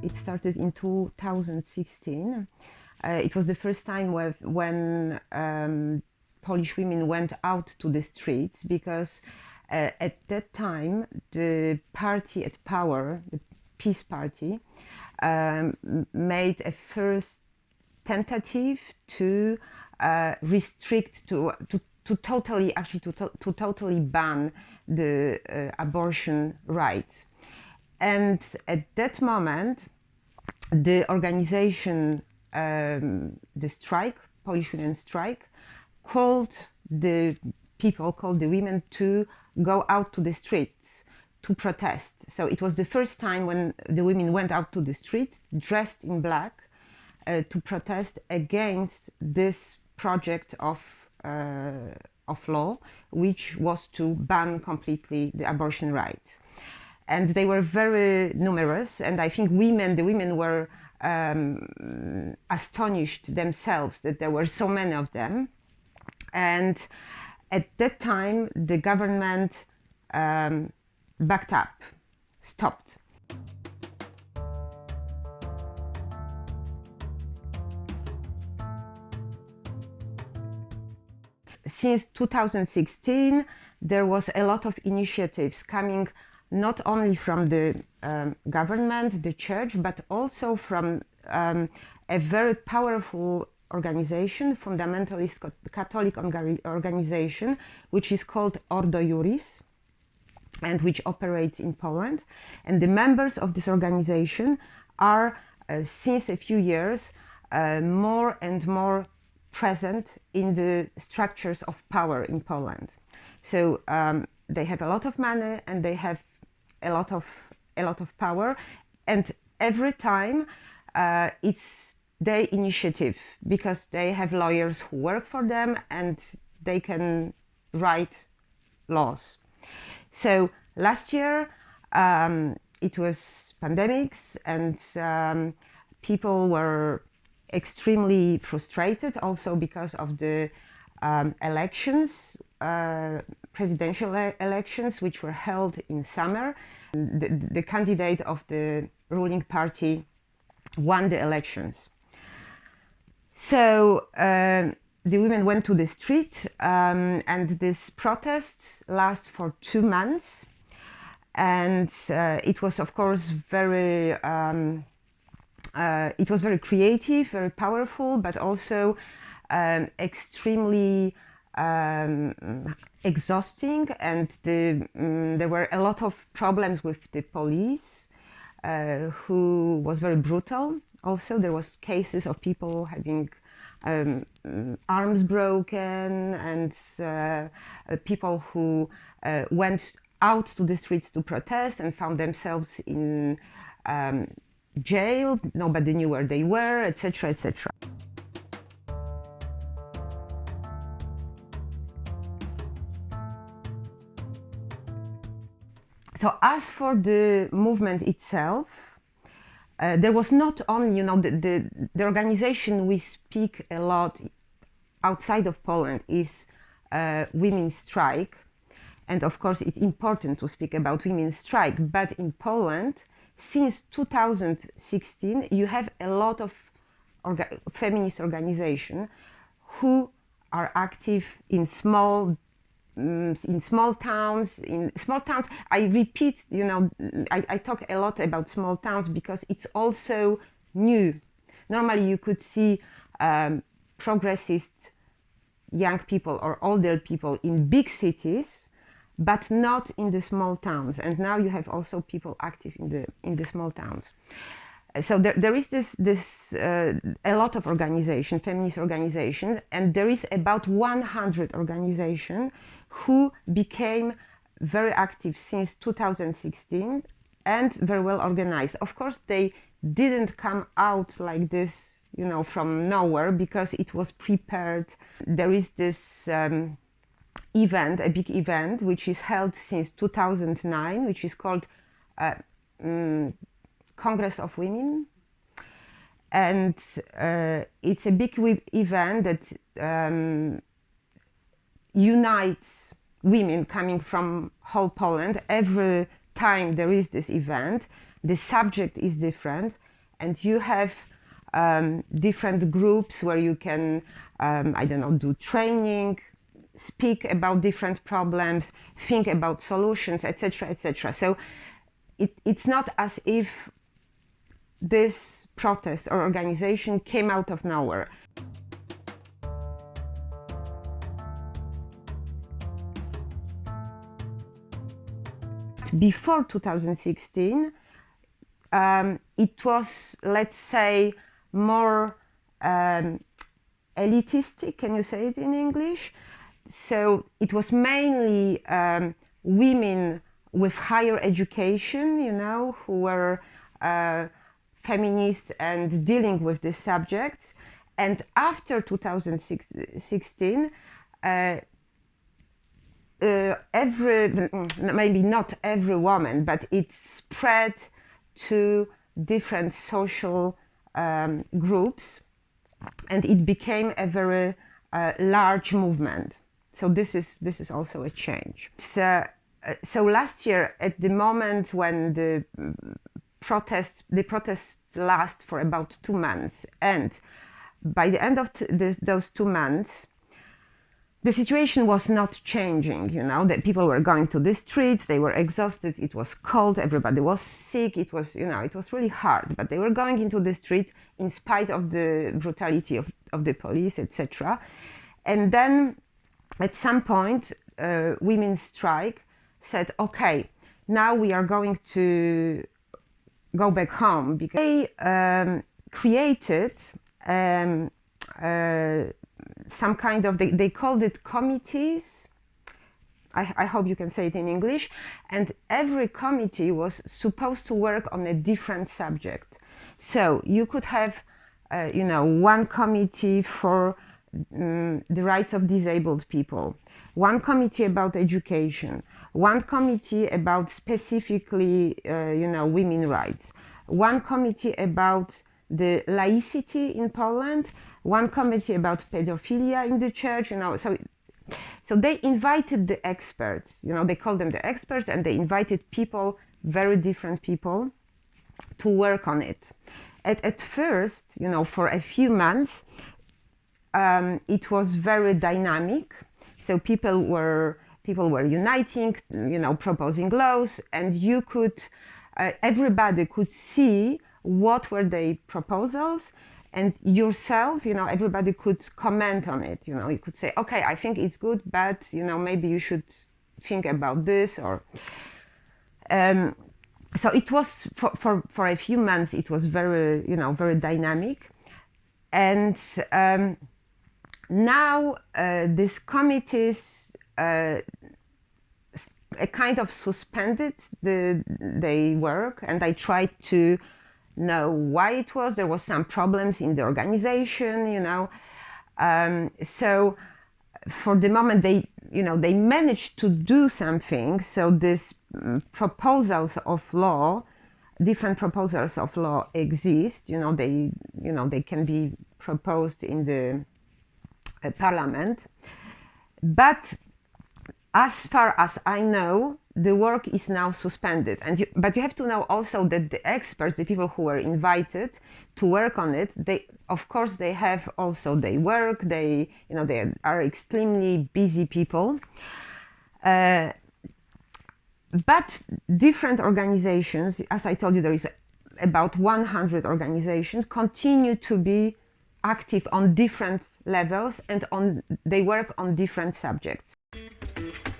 It started in 2016. Uh, it was the first time with, when um, Polish women went out to the streets because uh, at that time the party at power, the PiS Party, um, made a first tentative to uh, restrict to, to to totally actually to, to, to totally ban the uh, abortion rights and at that moment the organization um, the strike polish women strike called the people called the women to go out to the streets to protest so it was the first time when the women went out to the streets dressed in black uh, to protest against this project of uh, of law, which was to ban completely the abortion rights. And they were very numerous, and I think women, the women were um, astonished themselves that there were so many of them. And at that time, the government um, backed up, stopped since 2016, there was a lot of initiatives coming not only from the um, government, the church, but also from um, a very powerful organization, fundamentalist Catholic organization, which is called Ordo Iuris and which operates in Poland. And the members of this organization are, uh, since a few years, uh, more and more present in the structures of power in Poland. So um, they have a lot of money and they have a lot of a lot of power, and every time uh, it's their initiative because they have lawyers who work for them and they can write laws. So last year um, it was pandemics and um, people were extremely frustrated also because of the um, elections, uh, presidential elections, which were held in summer. The, the, candidate of the ruling party won the elections. So uh, the women went to the street um, and this protest lasts for two months. And uh, it was, of course, very um, uh, it was very creative, very powerful, but also um, extremely um, exhausting. And the, um, there were a lot of problems with the police, uh, who was very brutal. Also, there was cases of people having um, arms broken and uh, uh people who uh, went out to the streets to protest and found themselves in um, jail, nobody knew where they were, etc., etc. So as for the movement itself, uh, there was not only, you know, the, the, the, organization we speak a lot outside of Poland is uh, Women's Strike. And of course, it's important to speak about Women's Strike. But in Poland, since 2016, you have a lot of orga feminist organizations who are active in small in small towns in small towns i repeat you know I, I, talk a lot about small towns because it's also new normally you could see um, progressist young people or older people in big cities but not in the small towns. And now you have also people active in the in the small towns. So there, there is this this uh, a lot of organization, feminist organization, and there is about 100 organization who became very active since 2016 and very well organized. Of course, they didn't come out like this, you know, from nowhere because it was prepared. There is this. Um, event, a big event, which is held since 2009, which is called uh, um, Congress of Women. And uh, it's a big event that um, unites women coming from whole Poland. Every time there is this event, the subject is different, and you have um, different groups where you can, um, I don't know, do training, speak about different problems, think about solutions, etc., etc. So it, it's not as if this protest or organization came out of nowhere. Before 2016, um, it was, let's say, more um, elitistic. Can you say it in English? So it was mainly um, women with higher education, you know, who were uh, feminists and dealing with these subjects. And after 2016, uh, uh, every, maybe not every woman, but it spread to different social um, groups and it became a very uh, large movement. So this is, this is also a change. So, uh, so last year, at the moment when the protests, the protests last for about two months, and by the end of those two months, the situation was not changing, you know, that people were going to the streets, they were exhausted, it was cold, everybody was sick, it was, you know, it was really hard, but they were going into the street in spite of the brutality of, of the police, etc. And then at some point, uh, women's strike said, okay, now we are going to go back home because they um, created um, uh, some kind of, they, they called it committees. I, I, hope you can say it in English. And every committee was supposed to work on a different subject. So you could have, uh, you know, one committee for um, the rights of disabled people, one committee about education, one committee about specifically, uh, you know, women rights, one committee about the laicity in Poland, one committee about pedophilia in the church, you know, so so they invited the experts, you know, they called them the experts and they invited people, very different people, to work on it. At, at first, you know, for a few months, um, it was very dynamic. So people were people were uniting, you know, proposing laws, and you could, uh, everybody could see what were the proposals, and yourself, you know, everybody could comment on it. You know, you could say, okay, I think it's good, but you know, maybe you should think about this or. Um, so it was for, for, for a few months. It was very, you know, very dynamic, and. Um, now uh, these committees uh, kind of suspended the their work and I tried to know why it was. There was some problems in the organization, you know. Um, so for the moment they you know they managed to do something so these um, proposals of law different proposals of law exist you know they you know they can be proposed in the parliament. But as far as I know, the work is now suspended. And you, but you have to know also that the experts, the people who were invited to work on it, they of course they have also their work. They you know they are extremely busy people. Uh, but different organizations, as I told you, there is about 100 organizations, continue to be active on different levels and on they work on different subjects. Thank you.